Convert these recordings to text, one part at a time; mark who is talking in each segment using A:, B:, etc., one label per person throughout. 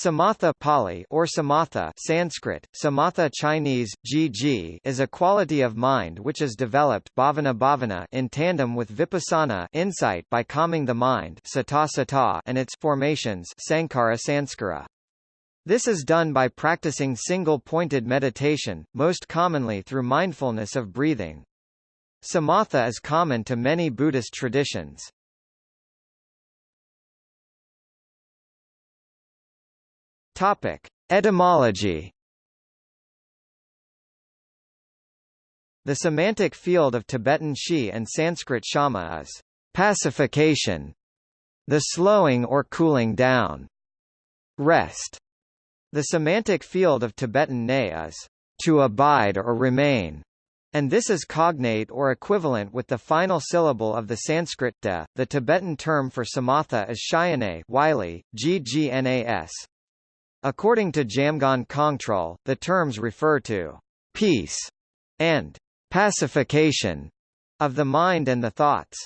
A: Samatha Pali or samatha Sanskrit, samatha Chinese, gg is a quality of mind which is developed bhavana bhavana in tandem with vipassana insight by calming the mind sata sata and its formations sankhara sanskara. This is done by practicing single-pointed meditation, most commonly through mindfulness of breathing. Samatha is common to many Buddhist traditions. Topic: Etymology. The semantic field of Tibetan Shi and Sanskrit Shama is pacification, the slowing or cooling down, rest. The semantic field of Tibetan Ne is to abide or remain, and this is cognate or equivalent with the final syllable of the Sanskrit de. The Tibetan term for samatha is shayane, Wylie, ggnas. According to Jamgon Kongtrul, the terms refer to peace and pacification of the mind and the thoughts.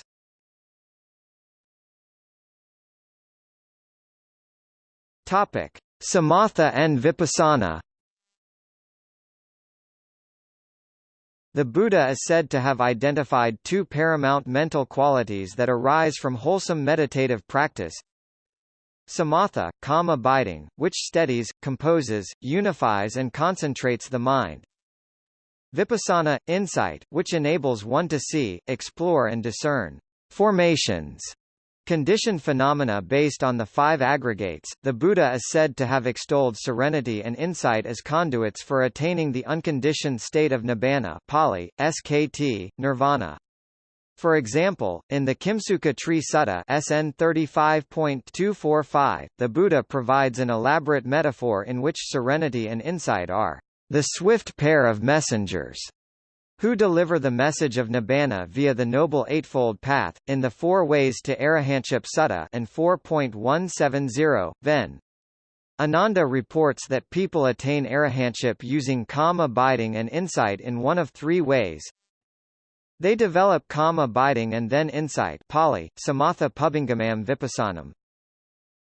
A: Topic: Samatha and Vipassana. The Buddha is said to have identified two paramount mental qualities that arise from wholesome meditative practice, Samatha, calm abiding, which steadies, composes, unifies and concentrates the mind. Vipassana, insight, which enables one to see, explore and discern formations, conditioned phenomena based on the five aggregates. The Buddha is said to have extolled serenity and insight as conduits for attaining the unconditioned state of nibbana, Pali, SKT, nirvana. For example, in the Kimsuka Tree Sutta SN 35.245, the Buddha provides an elaborate metaphor in which serenity and insight are the swift pair of messengers who deliver the message of Nibbana via the Noble Eightfold Path, in the Four Ways to Arahantship Sutta and 4.170, Ven. Ananda reports that people attain arahantship using calm abiding and insight in one of three ways, they develop calm abiding and then insight Pali, samatha pubbangamam vipassanam.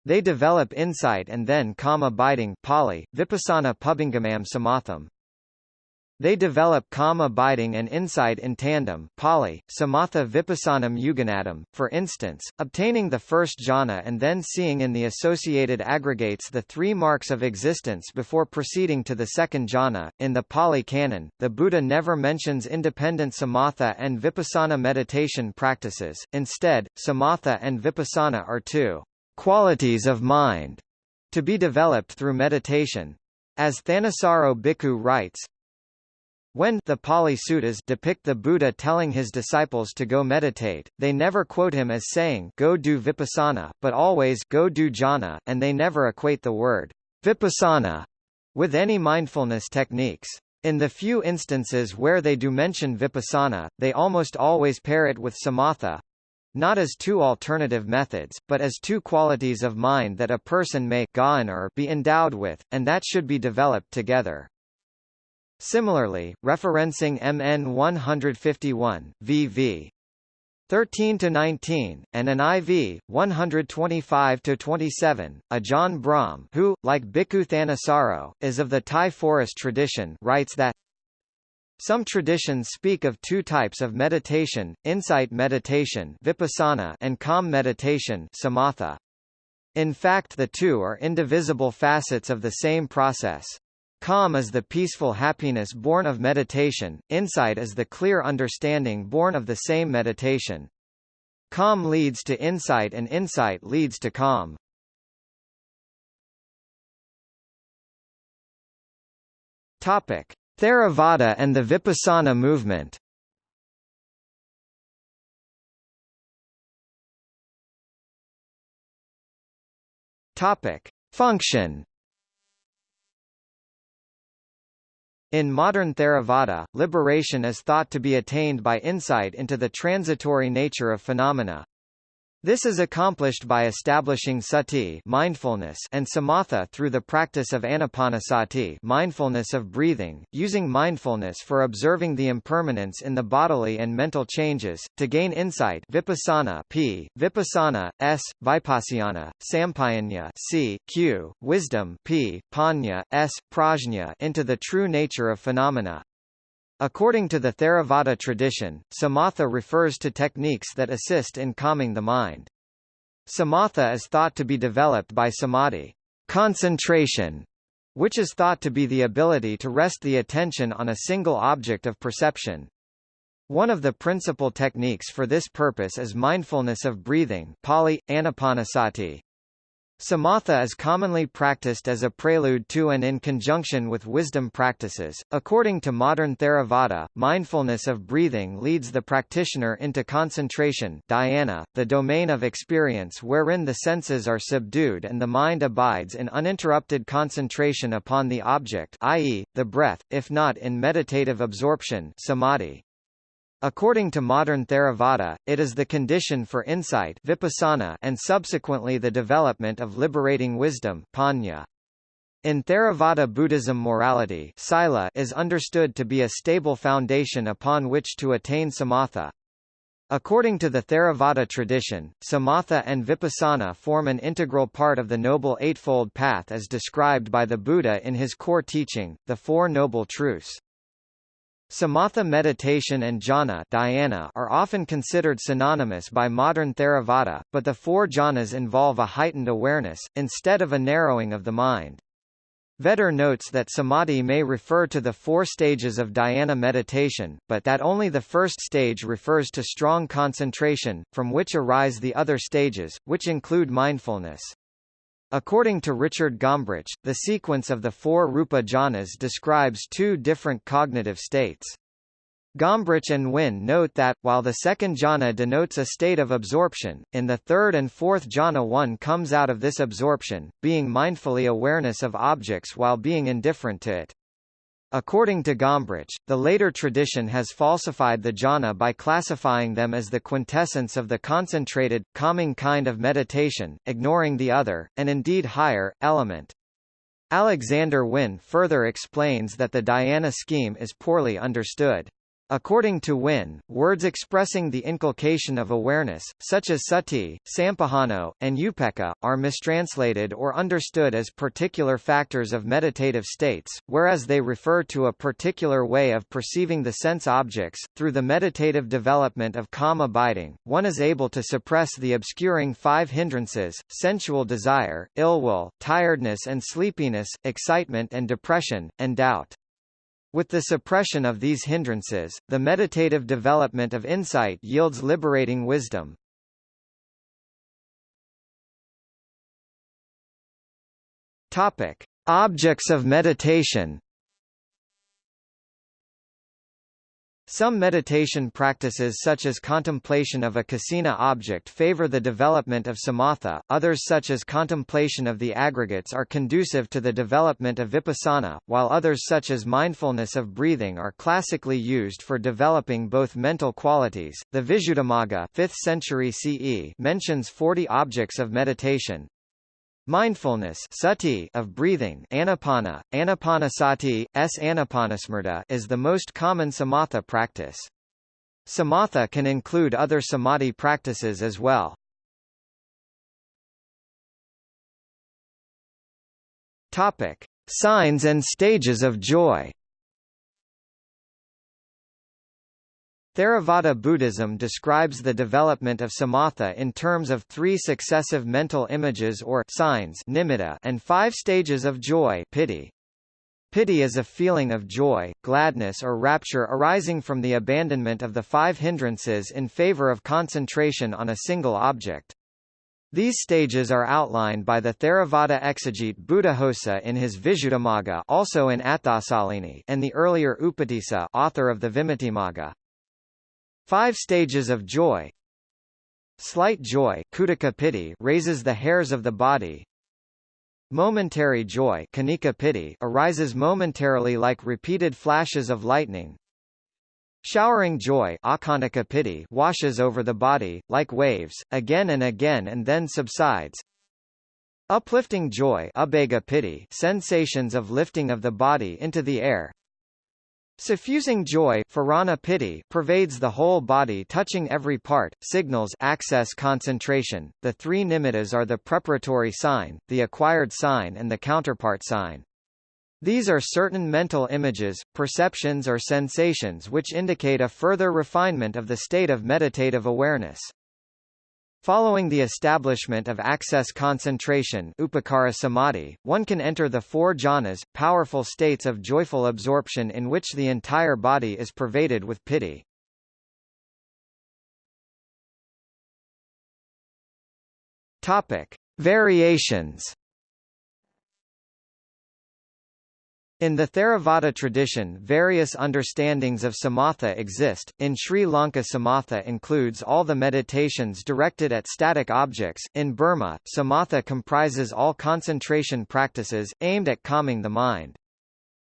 A: They develop insight and then calm abiding Pali, vipassana pubbangamam samatham. They develop calm abiding and insight in tandem Pali, Samatha Vipassanam Yuganadam, for instance, obtaining the first jhana and then seeing in the associated aggregates the three marks of existence before proceeding to the second jhana. In the Pali Canon, the Buddha never mentions independent samatha and vipassana meditation practices, instead, samatha and vipassana are two qualities of mind to be developed through meditation. As Thanissaro Bhikkhu writes, when the Pali Suttas depict the Buddha telling his disciples to go meditate, they never quote him as saying go do vipassana, but always go do jhana, and they never equate the word vipassana with any mindfulness techniques. In the few instances where they do mention vipassana, they almost always pair it with samatha, not as two alternative methods, but as two qualities of mind that a person may er, be endowed with, and that should be developed together. Similarly, referencing MN 151, VV 13 to 19, and an IV 125 to 27. Ajahn Brahm, who, like Bhikkhu Thanissaro, is of the Thai forest tradition, writes that some traditions speak of two types of meditation: insight meditation, vipassana, and calm meditation, samatha. In fact, the two are indivisible facets of the same process. Calm is the peaceful happiness born of meditation, insight is the clear understanding born of the same meditation. Calm leads to insight and insight leads to calm. Topic: Theravada and the Vipassana movement. Topic: Function In modern Theravada, liberation is thought to be attained by insight into the transitory nature of phenomena. This is accomplished by establishing sati mindfulness and samatha through the practice of anapanasati mindfulness of breathing, using mindfulness for observing the impermanence in the bodily and mental changes, to gain insight vipassana p, vipassana, s, vipassana, sampayanya c, q, wisdom p, panya, s, prajna into the true nature of phenomena. According to the Theravada tradition, samatha refers to techniques that assist in calming the mind. Samatha is thought to be developed by samadhi concentration, which is thought to be the ability to rest the attention on a single object of perception. One of the principal techniques for this purpose is mindfulness of breathing Pali, anapanasati. Samatha is commonly practiced as a prelude to and in conjunction with wisdom practices. According to modern Theravada, mindfulness of breathing leads the practitioner into concentration dhyana, the domain of experience wherein the senses are subdued and the mind abides in uninterrupted concentration upon the object i.e., the breath, if not in meditative absorption samadhi. According to modern Theravada, it is the condition for insight vipassana and subsequently the development of liberating wisdom panya. In Theravada Buddhism morality sila is understood to be a stable foundation upon which to attain samatha. According to the Theravada tradition, samatha and vipassana form an integral part of the Noble Eightfold Path as described by the Buddha in his core teaching, the Four Noble Truths. Samatha meditation and jhana dhyana are often considered synonymous by modern Theravada, but the four jhanas involve a heightened awareness, instead of a narrowing of the mind. Vetter notes that samadhi may refer to the four stages of dhyana meditation, but that only the first stage refers to strong concentration, from which arise the other stages, which include mindfulness. According to Richard Gombrich, the sequence of the four Rupa jhanas describes two different cognitive states. Gombrich and Wynne note that, while the second jhana denotes a state of absorption, in the third and fourth jhana one comes out of this absorption, being mindfully awareness of objects while being indifferent to it. According to Gombrich, the later tradition has falsified the jhana by classifying them as the quintessence of the concentrated, calming kind of meditation, ignoring the other, and indeed higher, element. Alexander Wynne further explains that the dhyana scheme is poorly understood. According to Wynne, words expressing the inculcation of awareness, such as sati, sampajano, and upekkha, are mistranslated or understood as particular factors of meditative states, whereas they refer to a particular way of perceiving the sense objects. Through the meditative development of calm abiding, one is able to suppress the obscuring five hindrances, sensual desire, ill will, tiredness and sleepiness, excitement and depression, and doubt. With the suppression of these hindrances, the meditative development of insight yields liberating wisdom. Topic: Objects of meditation. Some meditation practices such as contemplation of a kasina object favor the development of samatha, others such as contemplation of the aggregates are conducive to the development of vipassana, while others such as mindfulness of breathing are classically used for developing both mental qualities. The Visuddhimagga 5th century CE mentions 40 objects of meditation, Mindfulness sati of breathing anapana, anapanasati, s anapanasmrta is the most common samatha practice. Samatha can include other samadhi practices as well. Topic: Signs and stages of joy. Theravada Buddhism describes the development of samatha in terms of three successive mental images or signs nimitta and five stages of joy pity. Pity is a feeling of joy, gladness or rapture arising from the abandonment of the five hindrances in favor of concentration on a single object. These stages are outlined by the Theravada exegete Buddhaghosa in his Visuddhimagga also in Atthasalini and the earlier Upatissa author of the Vimuttimagga. Five stages of joy Slight joy piti raises the hairs of the body. Momentary joy piti arises momentarily like repeated flashes of lightning. Showering joy piti washes over the body, like waves, again and again and then subsides. Uplifting joy piti sensations of lifting of the body into the air. Suffusing joy piti pervades the whole body touching every part, signals access concentration. The three nimittas are the preparatory sign, the acquired sign and the counterpart sign. These are certain mental images, perceptions or sensations which indicate a further refinement of the state of meditative awareness. Following the establishment of access concentration upacara samadhi, one can enter the four jhanas, powerful states of joyful absorption in which the entire body is pervaded with pity. Topic: Variations In the Theravada tradition various understandings of samatha exist, in Sri Lanka samatha includes all the meditations directed at static objects, in Burma, samatha comprises all concentration practices, aimed at calming the mind.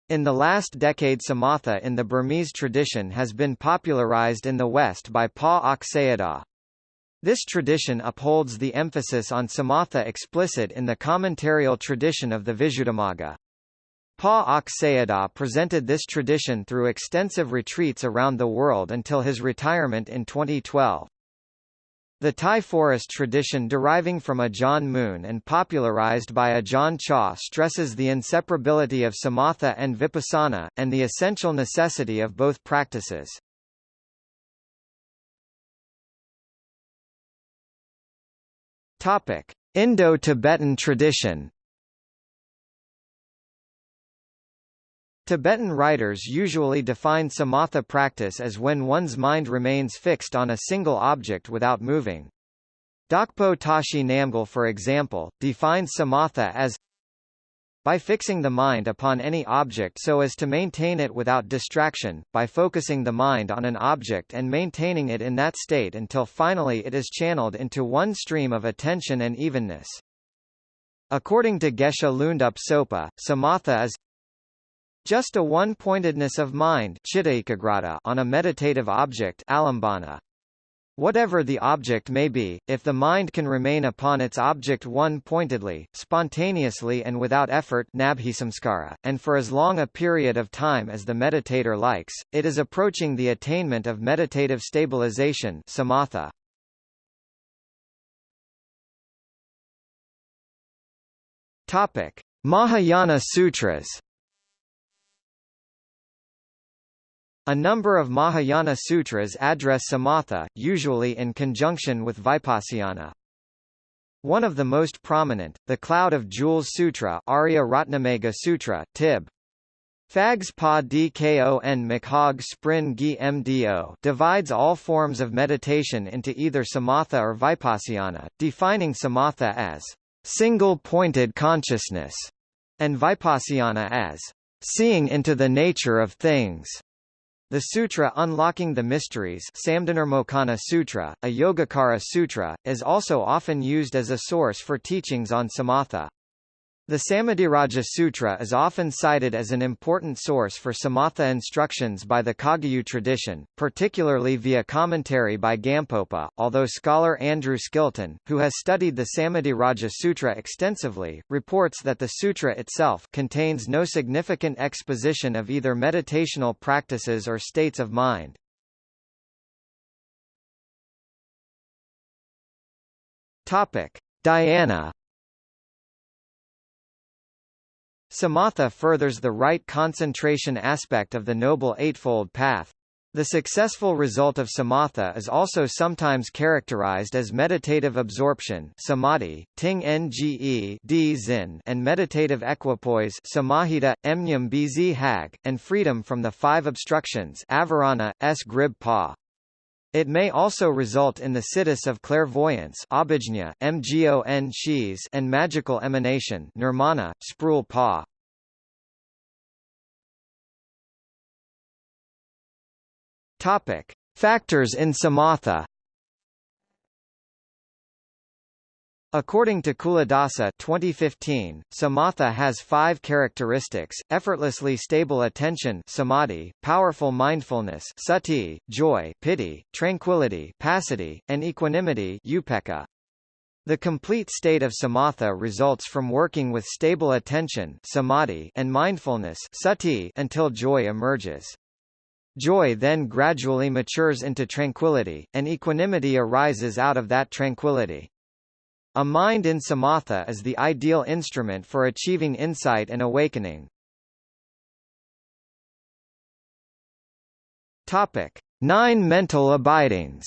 A: In the last decade samatha in the Burmese tradition has been popularized in the West by Pa Auk Sayadaw. This tradition upholds the emphasis on samatha explicit in the commentarial tradition of the Visuddhimagga. Pa Auk presented this tradition through extensive retreats around the world until his retirement in 2012. The Thai forest tradition deriving from Ajahn Mun and popularized by Ajahn Chah stresses the inseparability of samatha and vipassana, and the essential necessity of both practices. Indo-Tibetan tradition Tibetan writers usually define samatha practice as when one's mind remains fixed on a single object without moving. Dakpo Tashi Namgyal for example, defines samatha as by fixing the mind upon any object so as to maintain it without distraction, by focusing the mind on an object and maintaining it in that state until finally it is channeled into one stream of attention and evenness. According to Geshe Lhundub Sopa, samatha is just a one-pointedness of mind on a meditative object. Whatever the object may be, if the mind can remain upon its object one-pointedly, spontaneously and without effort and for as long a period of time as the meditator likes, it is approaching the attainment of meditative stabilization samatha. Mahayana Sutras A number of Mahayana sutras address samatha, usually in conjunction with vipassana. One of the most prominent, the Cloud of Jewels Sutra Arya Ratnamegha Sutra, Tib. Fags Pa Dkon Makhag Sprin Gi Mdo divides all forms of meditation into either samatha or vipassana, defining samatha as single-pointed consciousness, and vipassana as seeing into the nature of things. The sutra Unlocking the Mysteries Samdhinirmocana Sutra, a Yogacara Sutra, is also often used as a source for teachings on samatha. The Samadhiraja Sutra is often cited as an important source for samatha instructions by the Kagyu tradition, particularly via commentary by Gampopa, although scholar Andrew Skilton, who has studied the Samadhiraja Sutra extensively, reports that the sutra itself contains no significant exposition of either meditational practices or states of mind. Dhyana Samatha furthers the right concentration aspect of the Noble Eightfold Path. The successful result of samatha is also sometimes characterized as meditative absorption samadhi, ting nge zin, and meditative equipoise samahita, emnyam bz hag, and freedom from the five obstructions avarana, s grib pa. It may also result in the siddhis of clairvoyance mgon and magical emanation nirmana, sprul pa. Topic: Factors in samatha. According to Culadasa 2015, samatha has five characteristics, effortlessly stable attention samadhi, powerful mindfulness sati, joy pity, tranquility passaddhi, and equanimity upekkha. The complete state of samatha results from working with stable attention samadhi and mindfulness sati until joy emerges. Joy then gradually matures into tranquility, and equanimity arises out of that tranquility. A mind in samatha is the ideal instrument for achieving insight and awakening. Topic: Nine mental abidings.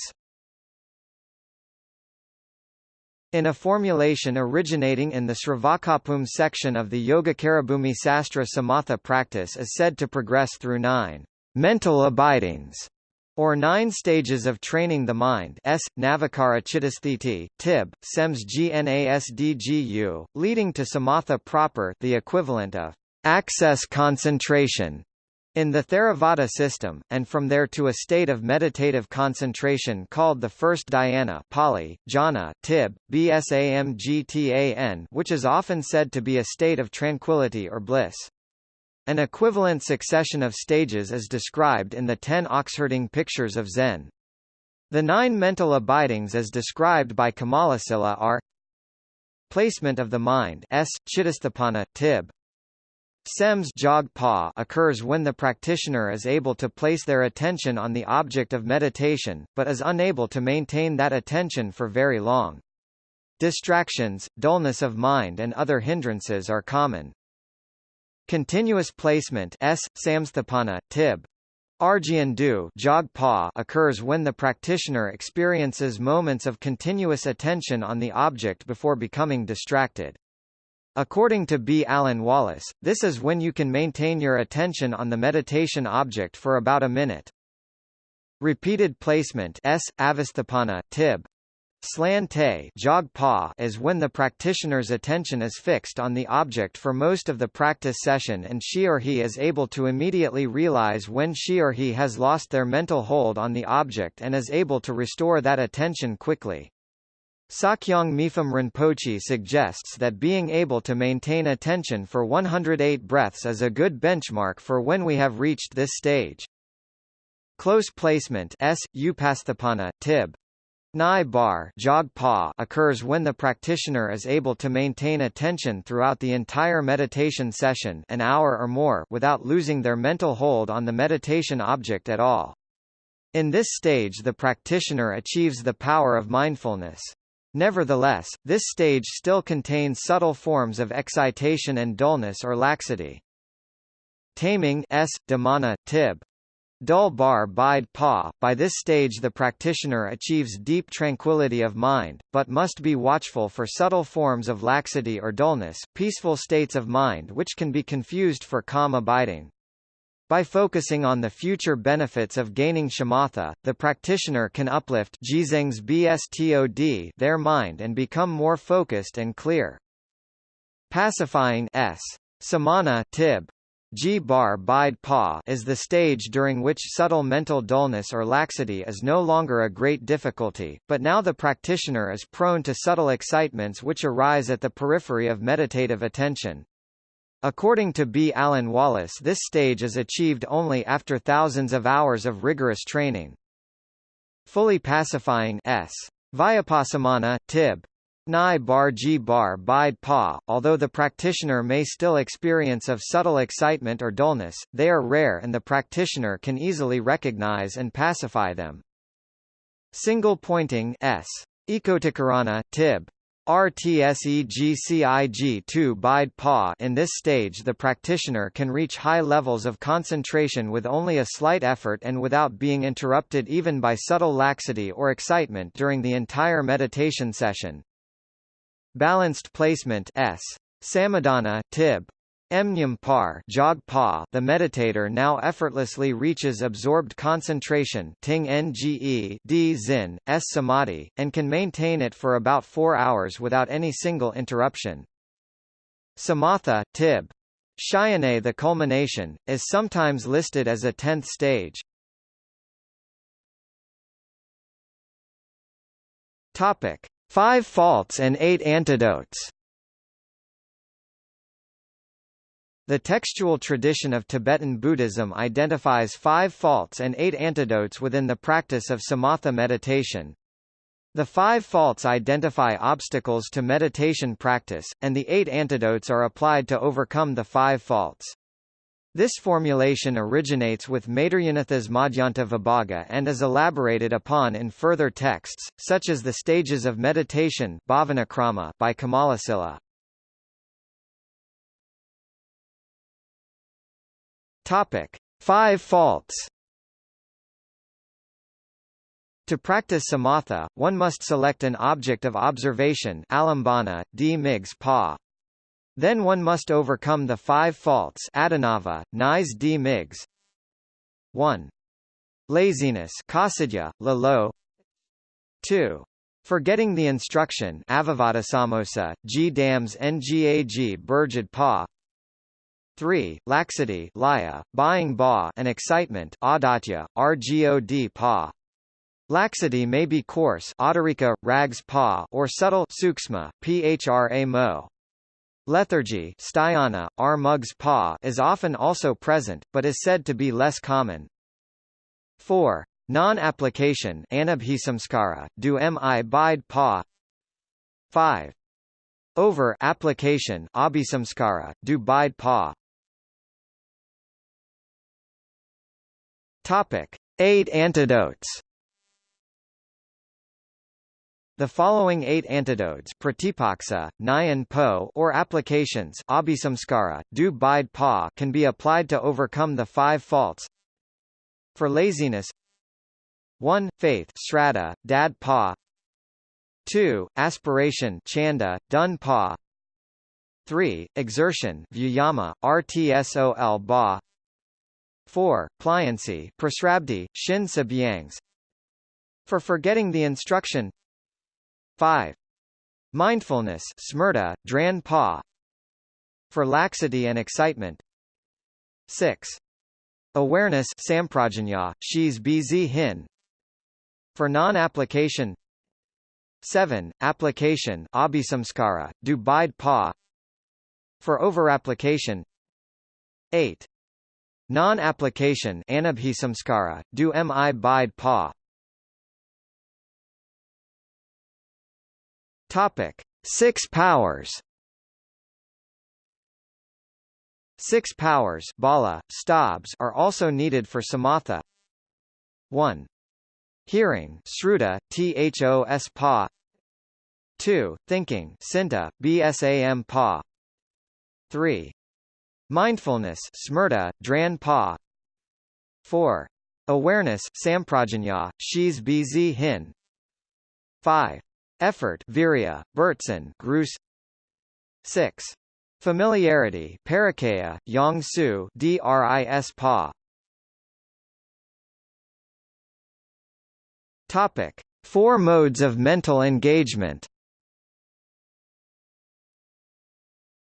A: In a formulation originating in the Sravakabhumi section of the Yogacarabhumi Sastra Samatha practice is said to progress through nine mental abidings or nine stages of training the mind s, Navakara Chittasthiti, Tib, Sems Gnasdgu, leading to samatha proper the equivalent of access concentration in the Theravada system, and from there to a state of meditative concentration called the first dhyana Pali, jhana, tib, bsamgtan which is often said to be a state of tranquility or bliss. An equivalent succession of stages is described in the ten Oxherding pictures of Zen. The nine mental abidings as described by Kamalasila are Placement of the mind s, Chittasthapana, tib. Sems occurs when the practitioner is able to place their attention on the object of meditation, but is unable to maintain that attention for very long. Distractions, dullness of mind and other hindrances are common. Continuous placement S, samsthapana, tib. Argyan du occurs when the practitioner experiences moments of continuous attention on the object before becoming distracted. According to B. Alan Wallace, this is when you can maintain your attention on the meditation object for about a minute. Repeated placement S, avasthapana, tib. Slan te is when the practitioner's attention is fixed on the object for most of the practice session and she or he is able to immediately realize when she or he has lost their mental hold on the object and is able to restore that attention quickly. Sakyong Mipham Rinpoche suggests that being able to maintain attention for 108 breaths is a good benchmark for when we have reached this stage. Close placement S, Upasthapana, Tib. Nai bar jog pa occurs when the practitioner is able to maintain attention throughout the entire meditation session an hour or more without losing their mental hold on the meditation object at all. In this stage the practitioner achieves the power of mindfulness. Nevertheless, this stage still contains subtle forms of excitation and dullness or laxity. Taming s, dhamana, tib, Dul bar bide pa. By this stage the practitioner achieves deep tranquility of mind, but must be watchful for subtle forms of laxity or dullness, peaceful states of mind which can be confused for calm abiding. By focusing on the future benefits of gaining shamatha, the practitioner can uplift bstod their mind and become more focused and clear. Pacifying s. Samana tib, G bar bide pa is the stage during which subtle mental dullness or laxity is no longer a great difficulty, but now the practitioner is prone to subtle excitements which arise at the periphery of meditative attention. According to B. Alan Wallace this stage is achieved only after thousands of hours of rigorous training. Fully pacifying s. Vyapassamana, tib. Nai bar ji bar bide pa, although the practitioner may still experience of subtle excitement or dullness, they are rare and the practitioner can easily recognize and pacify them. Single pointing s. Ekotikarana, tib. RTSEGCIG2 bide pa In this stage the practitioner can reach high levels of concentration with only a slight effort and without being interrupted even by subtle laxity or excitement during the entire meditation session. Balanced placement S. Samadhana, Tib. Mnyam par jog pa the meditator now effortlessly reaches absorbed concentration ting nge d zin, s samadhi, and can maintain it for about four hours without any single interruption. Samatha, tib. Shayane the culmination, is sometimes listed as a tenth stage. Topic. Five Faults and Eight Antidotes The textual tradition of Tibetan Buddhism identifies five faults and eight antidotes within the practice of samatha meditation. The five faults identify obstacles to meditation practice, and the eight antidotes are applied to overcome the five faults. This formulation originates with Maitreyanatha's Madhyanta Vibhaga and is elaborated upon in further texts, such as the Stages of Meditation by Kamalasila. Topic: Five faults. To practice samatha, one must select an object of observation alambana, d migs pa, then one must overcome the five faults Adinava, Nise d Migs 1. Laziness Kasidya, Lalo 2. Forgetting the instruction Avivada Samosa, G Dams Ngag Burjad Pa 3. Laxity Laya, buying ba and excitement Adatya, Rgod Pa Laxity may be coarse Autarika, rags pa or subtle suksma, phra mo. Lethargy Sthayana, R. Pa is often also present, but is said to be less common. 4. Non-application anabhisamskara, do mi bide pa 5. Over-application abhisamskara, do bide pa Topic. Eight antidotes the following eight antidotes pratipaksa, nyan po or applications abhisamskara, du bide pa can be applied to overcome the five faults. For laziness 1. Faith shraddha, dad pa 2. Aspiration chanda, dun pa 3. Exertion vyayama, rtsol ba 4. Pliancy prasrabdhi, shin sabyangs For forgetting the instruction 5. Mindfulness smrta, dran pa for laxity and excitement 6. Awareness samprajanya, shis bz hin for non-application 7. Application abhisamskara, do bide pa for over-application 8. Non-application anabhisamskara, do mi bide pa Topic: Six powers. Six powers bala, stabs are also needed for samatha. 1. Hearing sruta, thos pa 2. Thinking sinta, bsam pa 3. Mindfulness smrta, dran pa 4. Awareness samprajanya, shis bz hin 5. Effort Virya, Bertson Grus 6. Familiarity Parakaya, Yongsu Dris Pa Topic. Four modes of mental engagement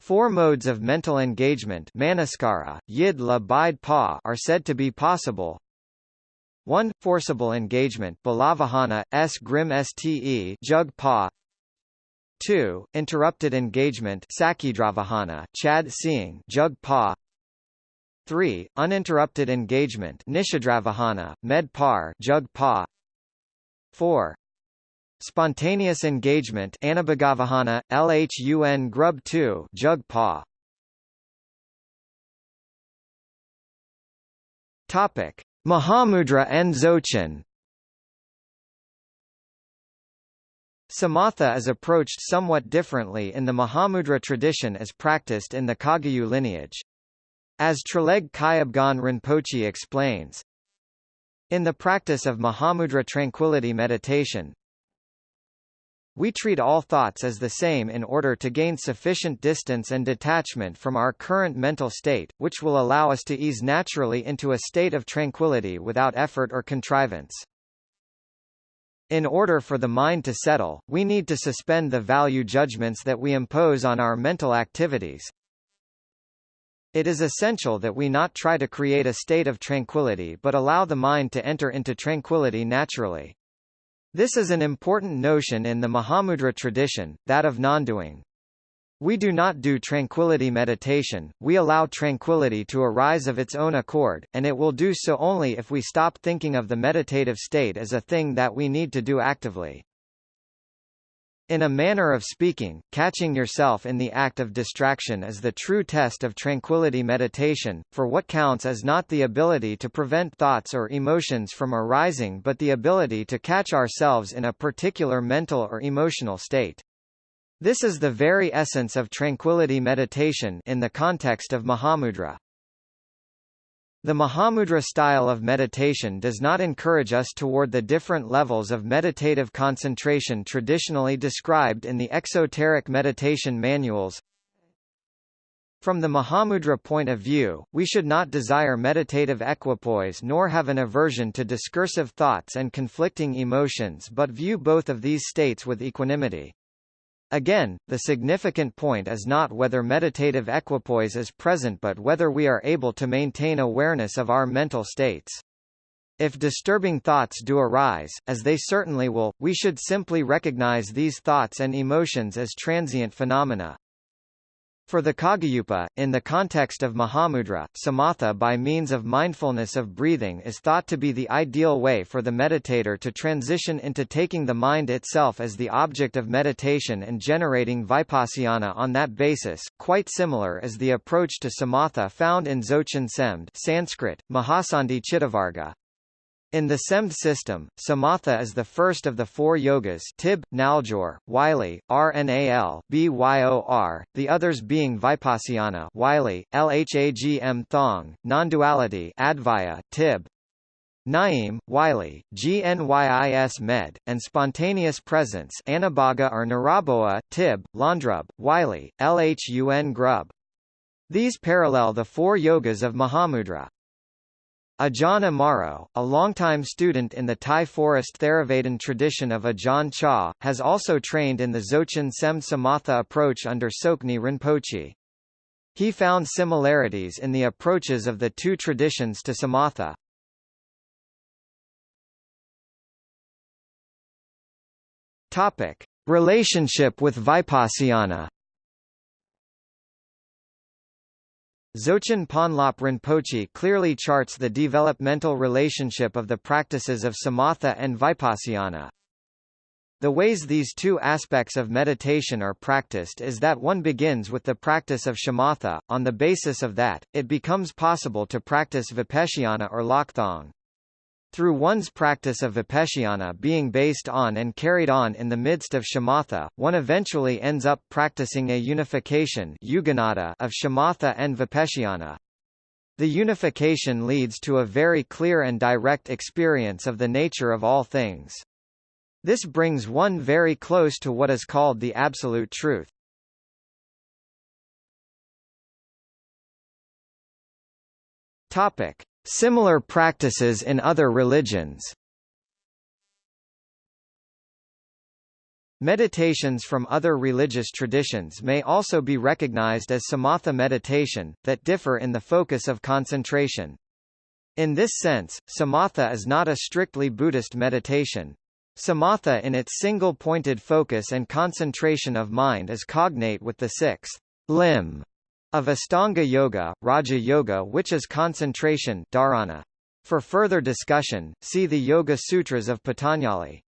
A: Four modes of mental engagement manaskara, yid la bide pa are said to be possible 1. Forcible engagement Balavahana, S. Grim Ste Jug Pa 2. Interrupted engagement Sakidravahana, Chad Seeing Jug Pa 3. Uninterrupted engagement Nishadravahana, Med Par Jug Pa 4. Spontaneous engagement Anabhagavahana, Lhun Grub 2 Jug Pa Topic. Mahamudra and Dzogchen Samatha is approached somewhat differently in the Mahamudra tradition as practiced in the Kagyu lineage. As Traleg Kyabgon Rinpoche explains, in the practice of Mahamudra tranquility meditation, we treat all thoughts as the same in order to gain sufficient distance and detachment from our current mental state, which will allow us to ease naturally into a state of tranquility without effort or contrivance. In order for the mind to settle, we need to suspend the value judgments that we impose on our mental activities. It is essential that we not try to create a state of tranquility but allow the mind to enter into tranquility naturally. This is an important notion in the Mahamudra tradition, that of non-doing. We do not do tranquility meditation, we allow tranquility to arise of its own accord, and it will do so only if we stop thinking of the meditative state as a thing that we need to do actively. In a manner of speaking, catching yourself in the act of distraction is the true test of tranquility meditation, for what counts is not the ability to prevent thoughts or emotions from arising but the ability to catch ourselves in a particular mental or emotional state. This is the very essence of tranquility meditation in the context of Mahamudra. The Mahamudra style of meditation does not encourage us toward the different levels of meditative concentration traditionally described in the exoteric meditation manuals. From the Mahamudra point of view, we should not desire meditative equipoise nor have an aversion to discursive thoughts and conflicting emotions but view both of these states with equanimity. Again, the significant point is not whether meditative equipoise is present but whether we are able to maintain awareness of our mental states. If disturbing thoughts do arise, as they certainly will, we should simply recognize these thoughts and emotions as transient phenomena. For the Kagyupa, in the context of Mahamudra, samatha by means of mindfulness of breathing is thought to be the ideal way for the meditator to transition into taking the mind itself as the object of meditation and generating vipassana on that basis, quite similar is the approach to samatha found in Dzogchen Semd Sanskrit, Mahasandhi Chittavarga. In the SEMD system, samatha is the first of the four yogas Tib, Naljor, Wylie, RNAL, BYOR, the others being Vipassana Wylie, LHAGM Thong, Non-duality Advaya, Tib, Naim, Wylie, GNYIS Med, and Spontaneous Presence Anabhaga or Naraboa, Tib, Landrub, Wylie, LHUN Grub. These parallel the four yogas of Mahamudra. Ajahn Amaro, a longtime student in the Thai forest Theravada tradition of Ajahn Chah, has also trained in the Dzogchen Sem Samatha approach under Tsoknyi Rinpoche. He found similarities in the approaches of the two traditions to Samatha. Topic: Relationship with Vipassana Dzogchen Ponlop Rinpoche clearly charts the developmental relationship of the practices of samatha and vipassana. The ways these two aspects of meditation are practiced is that one begins with the practice of shamatha, on the basis of that, it becomes possible to practice vipassana or lokthong. Through one's practice of vipassana being based on and carried on in the midst of shamatha, one eventually ends up practicing a unification of shamatha and vipassana. The unification leads to a very clear and direct experience of the nature of all things. This brings one very close to what is called the absolute truth. Topic: Similar practices in other religions Meditations from other religious traditions may also be recognized as samatha meditation, that differ in the focus of concentration. In this sense, samatha is not a strictly Buddhist meditation. Samatha in its single-pointed focus and concentration of mind is cognate with the sixth limb of Astanga Yoga, Raja Yoga which is concentration dharana. For further discussion, see the Yoga Sutras of Patanjali.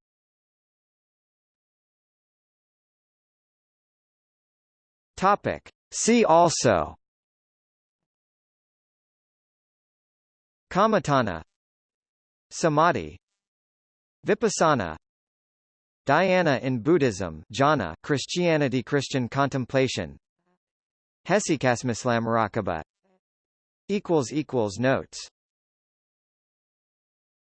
A: Topic. See also Kammatthana Samadhi Vipassana Dhyana in Buddhism jhana Christianity Christian contemplation Hesychasmislam Rakaba equals equals notes